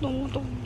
너무 더워.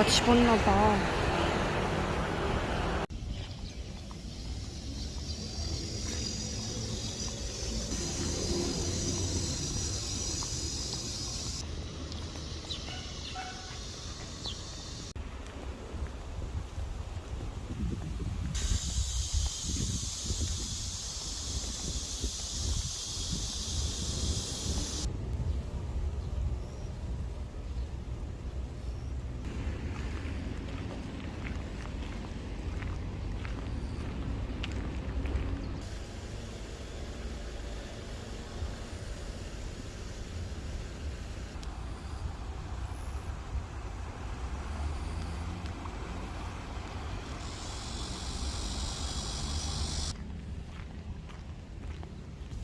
누가 집었나 봐.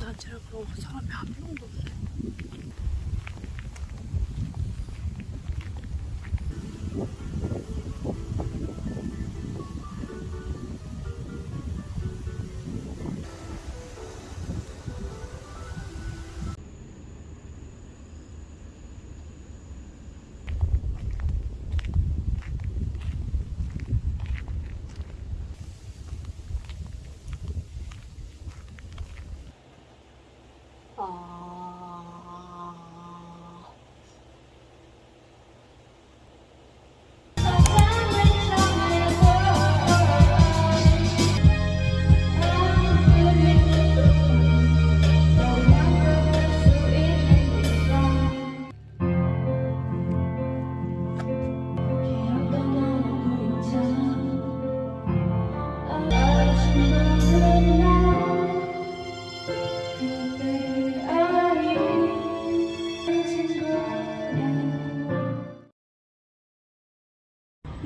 단체를 그러고 사람이 한 명도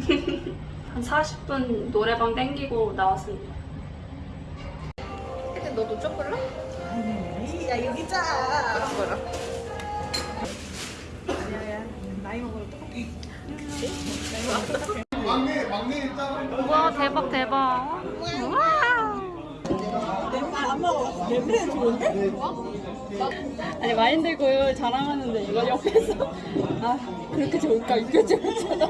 한 40분 노래방 땡기고 나왔습니다. 근데 너도 쪼글라? 야 여기 자. 뭐라? 야야 나이 먹으면 똑같아. 막내 막내 일단 와 대박 대박. 와. 냄새 좋은데? 아니 마인드 자랑하는데 이거 옆에서 아 그렇게 좋을까 이게 좋을까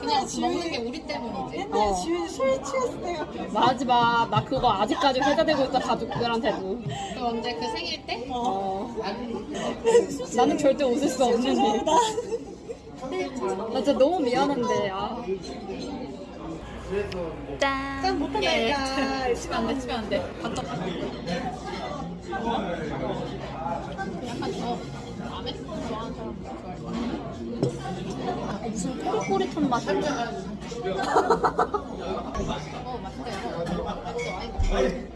그냥 먹는 게 우리 때문이지. 옛날에 지훈이 술 취했을 때가 마지 마. 나 그거 아직까지 회자되고 있어 가족들한테도. 그 언제 그 생일 때? 어. 나는 절대 웃을 수 없는 일. 나 진짜 너무 미안한데. 아. 짠. 짠 못한다니까. 치면 안 돼, 치면 안 돼. 갔다 가. 약간 저 라멘 좋아하는 사람 좋아할 무슨 꼬리꼬리탄 맛이야. 어, 맛있다, 이거. 맛있어, 와인.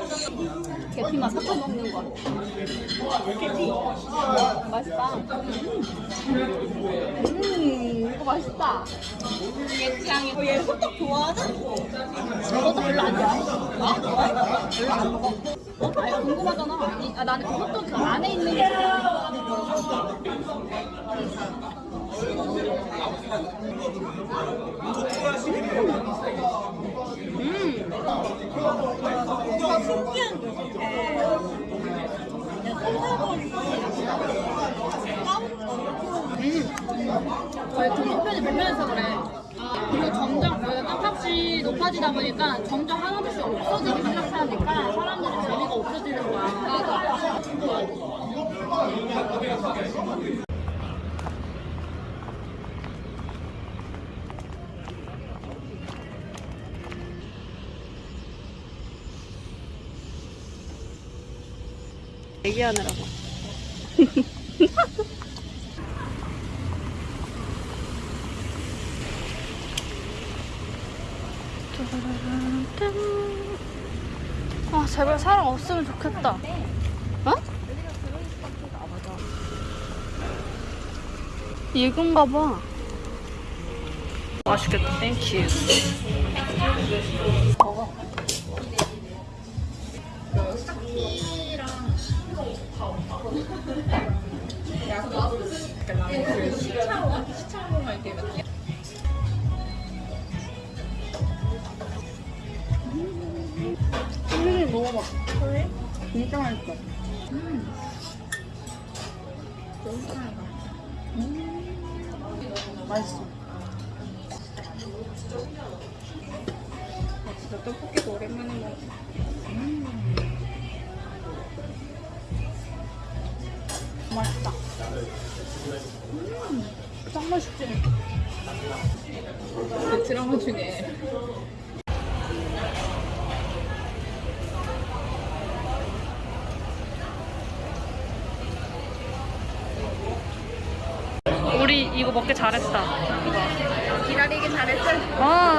계피만 섞어 먹는 거 같아. 개피. 맛있다. 음, 이거 맛있다. 얘 취향이. 어, 얘 호떡 좋아하나? 너도 별로 안 좋아해? 어? 별로 안 먹어. 어? 아니, 궁금하잖아. 이, 아, 나는 그 안에 있는 게뭔가 신기한 게 그냥 끝나버리고 저희 등록편이 보면서 그래. 그리고 점점 여기가 높아지다 보니까 점점 하나둘씩 없어지기 시작하니까 사람들이 재미가 없어지는 거야. 맞아. 얘기하느라고. 아 제발 사람 없으면 좋겠다. 어? 이건가 봐. 맛있겠다. 땡큐. 진짜 맛있어. 맛있어. 아, 진짜 떡볶이도 오랜만에 먹어. 음. 맛있다. 음, 짱 맛있지? 그 드라마 중에 우리 이거 먹기 잘했다. 기다리기 잘했어. 아,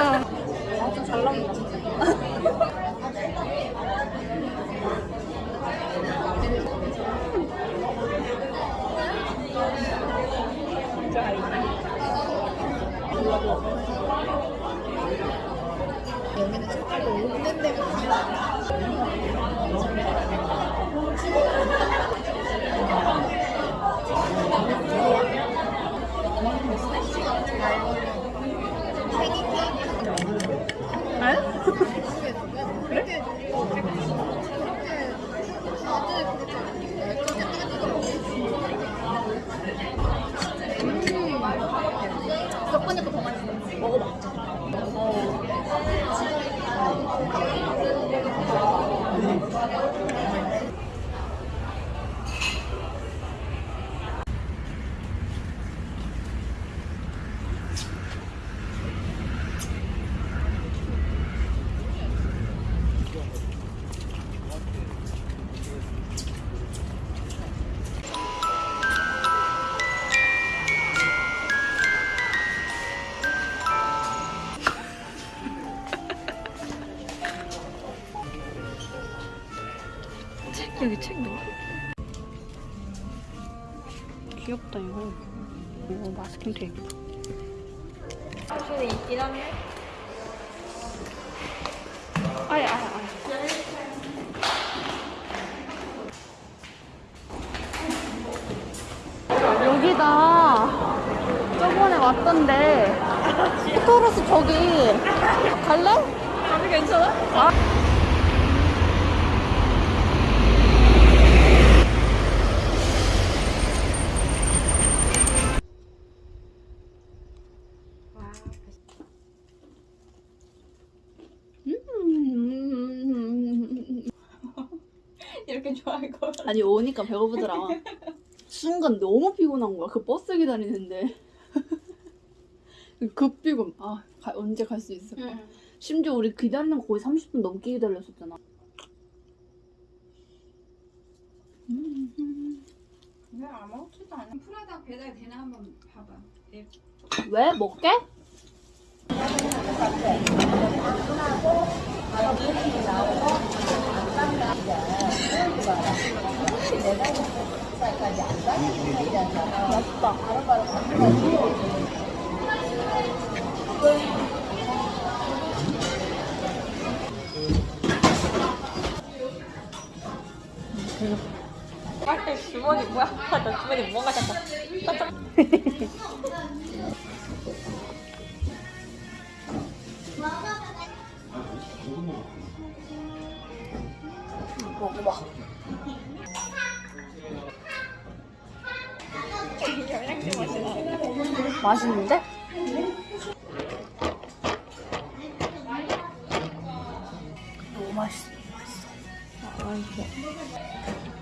여기 책 넣어. 귀엽다 이거. 이거 마스킹 테이프. 확실히 있긴 한데. 아야 아야 아야. 여기다 저번에 왔던데 토로스 저기 갈래? 가면 괜찮아? 이 좋아할 거 아니 오니까 배고프더라. 순간 너무 피곤한 거야. 그 버스 기다리는데 급 피곤. 아 가- 언제 갈 수 있을까? 심지어 우리 기다리는 거 거의 30분 넘게 기다렸었잖아. 왜 아무렇지도 않아? 프라다 배달 되나 한번 봐봐. 왜 먹게? 맛있다. 빨리 주머니 뭐야? 나 주머니 뭔가 잠깐. 맛있는데? 너무 맛있어. 맛있어. 맛있어.